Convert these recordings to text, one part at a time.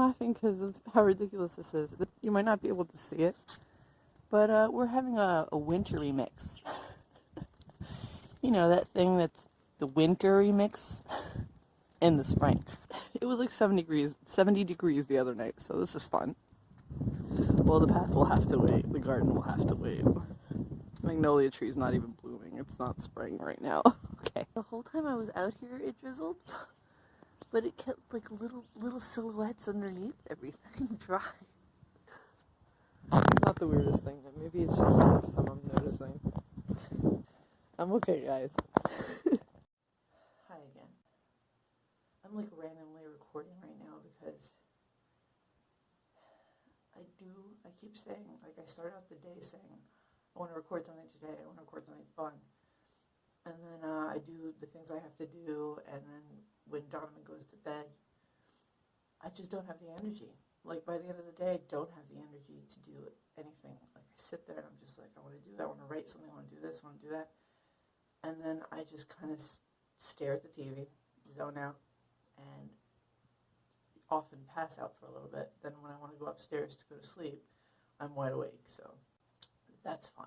laughing because of how ridiculous this is. You might not be able to see it, but uh, we're having a, a wintry mix. you know, that thing that's the wintry mix in the spring. It was like 70 degrees, 70 degrees the other night, so this is fun. Well, the path will have to wait. The garden will have to wait. Magnolia tree's not even blooming. It's not spring right now. okay. The whole time I was out here, it drizzled, but it kept like little little silhouettes underneath everything dry. Not the weirdest thing. But maybe it's just the first time I'm noticing. I'm okay, guys. Hi again. I'm like randomly recording right now because I do, I keep saying, like I start out the day saying, I want to record something today, I want to record something fun. And then uh, I do the things I have to do, and then when Donovan goes to bed, I just don't have the energy. Like by the end of the day, I don't have the energy to do anything. Like I sit there and I'm just like, I want to do that, I want to write something, I want to do this, I want to do that. And then I just kind of stare at the TV, zone out, and often pass out for a little bit. Then when I want to go upstairs to go to sleep, I'm wide awake. So that's fun.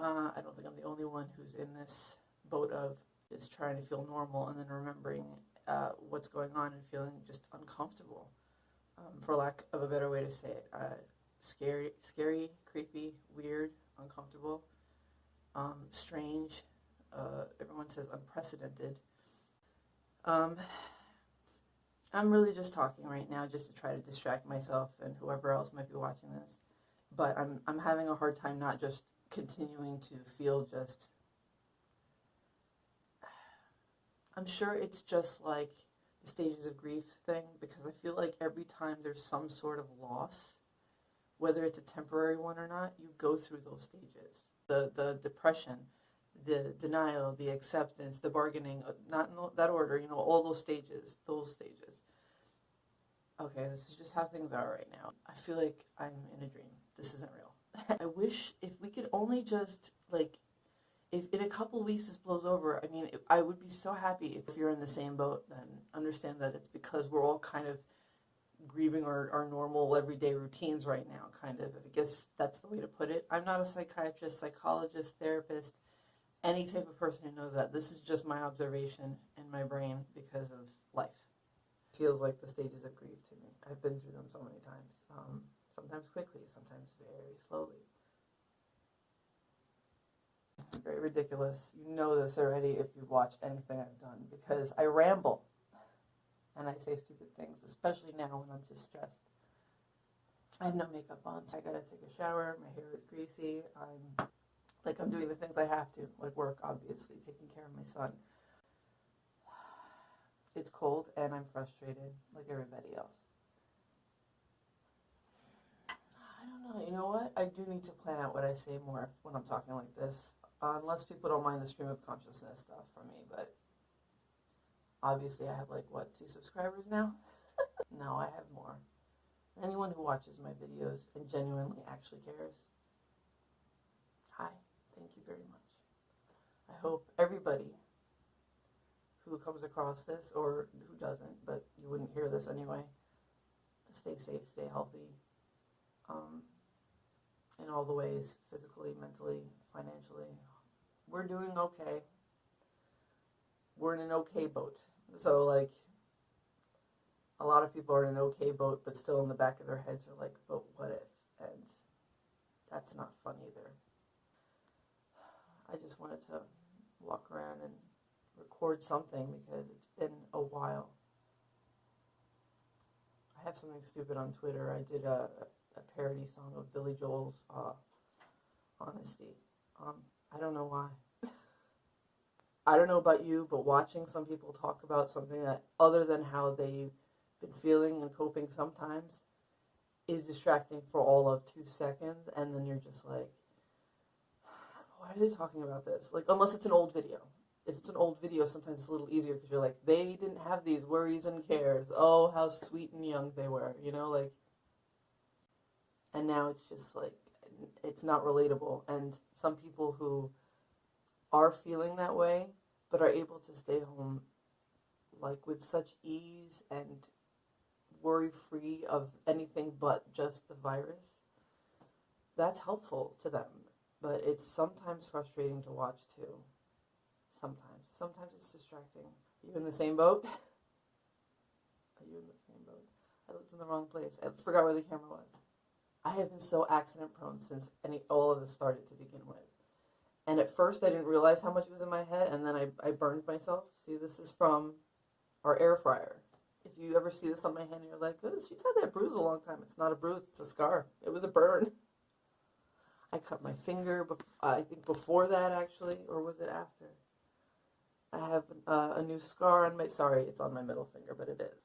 Uh, I don't think I'm the only one who's in this boat of just trying to feel normal and then remembering uh, what's going on and feeling just uncomfortable, um, for lack of a better way to say it. Uh, scary, scary, creepy, weird, uncomfortable, um, strange. Uh, everyone says unprecedented. Um, I'm really just talking right now just to try to distract myself and whoever else might be watching this. But I'm I'm having a hard time not just continuing to feel just I'm sure it's just like the stages of grief thing because I feel like every time there's some sort of loss, whether it's a temporary one or not, you go through those stages. The the depression, the denial, the acceptance, the bargaining, uh, not in that order, you know, all those stages, those stages. Okay, this is just how things are right now. I feel like I'm in a dream. This isn't real. I wish if we could only just, like, if in a couple weeks this blows over, I mean, I would be so happy if you're in the same boat, then understand that it's because we're all kind of grieving our, our normal everyday routines right now, kind of. I guess that's the way to put it. I'm not a psychiatrist, psychologist, therapist any type of person who knows that. This is just my observation in my brain because of life. Feels like the stages of grief to me. I've been through them so many times. Um, sometimes quickly, sometimes very slowly. Very ridiculous. You know this already if you've watched anything I've done because I ramble and I say stupid things, especially now when I'm just stressed. I have no makeup on, so I gotta take a shower. My hair is greasy. I'm like I'm doing the things I have to, like work, obviously, taking care of my son. It's cold and I'm frustrated, like everybody else. I don't know. You know what? I do need to plan out what I say more when I'm talking like this, uh, unless people don't mind the stream of consciousness stuff from me. But obviously, I have like what two subscribers now. no, I have more. Anyone who watches my videos and genuinely actually cares. Hi. Thank you very much. I hope everybody who comes across this, or who doesn't, but you wouldn't hear this anyway, stay safe, stay healthy, um, in all the ways, physically, mentally, financially. We're doing okay. We're in an okay boat. So, like, a lot of people are in an okay boat, but still in the back of their heads are like, but what if? And that's not fun either. I just wanted to walk around and record something because it's been a while. I have something stupid on Twitter. I did a, a parody song of Billy Joel's uh, Honesty. Um, I don't know why. I don't know about you, but watching some people talk about something that other than how they've been feeling and coping sometimes is distracting for all of two seconds, and then you're just like, why are they talking about this? Like, unless it's an old video. If it's an old video, sometimes it's a little easier because you're like, they didn't have these worries and cares. Oh, how sweet and young they were, you know, like. And now it's just like, it's not relatable. And some people who are feeling that way, but are able to stay home, like, with such ease and worry free of anything but just the virus, that's helpful to them. But it's sometimes frustrating to watch too. Sometimes. Sometimes it's distracting. Are you in the same boat? Are you in the same boat? I looked in the wrong place. I forgot where the camera was. I have been so accident prone since any all of this started to begin with. And at first I didn't realize how much was in my head and then I, I burned myself. See this is from our air fryer. If you ever see this on my hand, you're like, oh, she's had that bruise a long time. It's not a bruise, it's a scar. It was a burn. I cut my finger, I think before that actually, or was it after? I have uh, a new scar on my, sorry, it's on my middle finger, but it is.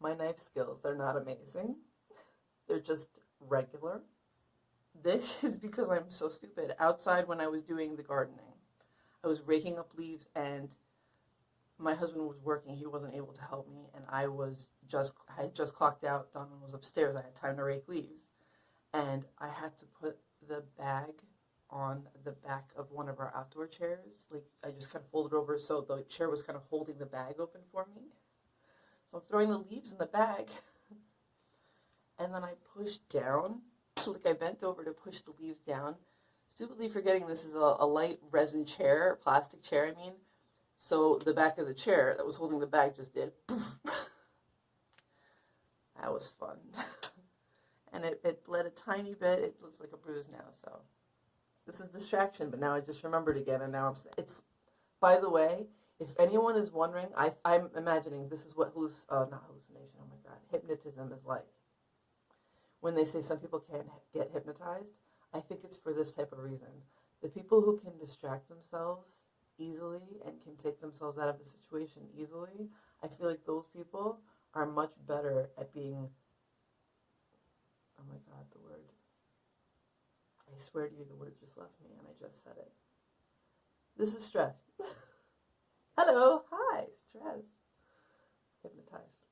My knife skills, they're not amazing. They're just regular. This is because I'm so stupid. Outside, when I was doing the gardening, I was raking up leaves and my husband was working. He wasn't able to help me, and I was just I had just clocked out. Donovan was upstairs. I had time to rake leaves, and I had to put the bag on the back of one of our outdoor chairs. Like I just kind of folded over so the chair was kind of holding the bag open for me. So I'm throwing the leaves in the bag, and then I pushed down. Like I bent over to push the leaves down, stupidly forgetting this is a, a light resin chair, plastic chair. I mean so the back of the chair that was holding the bag just did. That was fun. and it, it bled a tiny bit. It looks like a bruise now. So this is distraction, but now I just remembered again, and now I'm. It's. By the way, if anyone is wondering, I, I'm imagining this is what halluc- uh, not hallucination. Oh my god, hypnotism is like. When they say some people can't get hypnotized, I think it's for this type of reason. The people who can distract themselves easily and can take themselves out of a situation easily, I feel like those people are much better at being. Oh my god, the word. I swear to you, the word just left me and I just said it. This is stress. Hello, hi, stress. Hypnotized.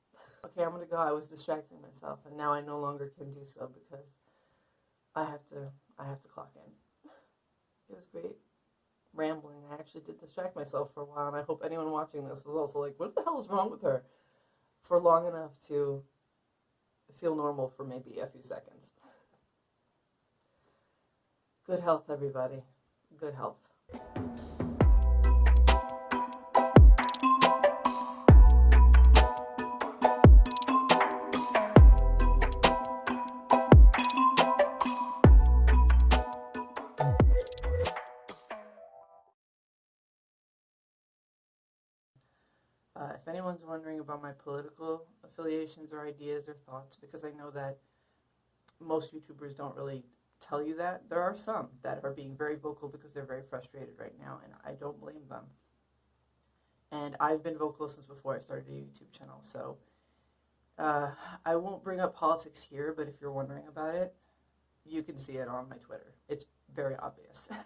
Okay, I'm gonna go. I was distracting myself and now I no longer can do so because I have to I have to clock in. It was great rambling. I actually did distract myself for a while, and I hope anyone watching this was also like, what the hell is wrong with her? For long enough to feel normal for maybe a few seconds. Good health, everybody. Good health. Anyone's wondering about my political affiliations or ideas or thoughts, because I know that most YouTubers don't really tell you that, there are some that are being very vocal because they're very frustrated right now, and I don't blame them. And I've been vocal since before I started a YouTube channel, so uh, I won't bring up politics here, but if you're wondering about it, you can see it on my Twitter. It's very obvious.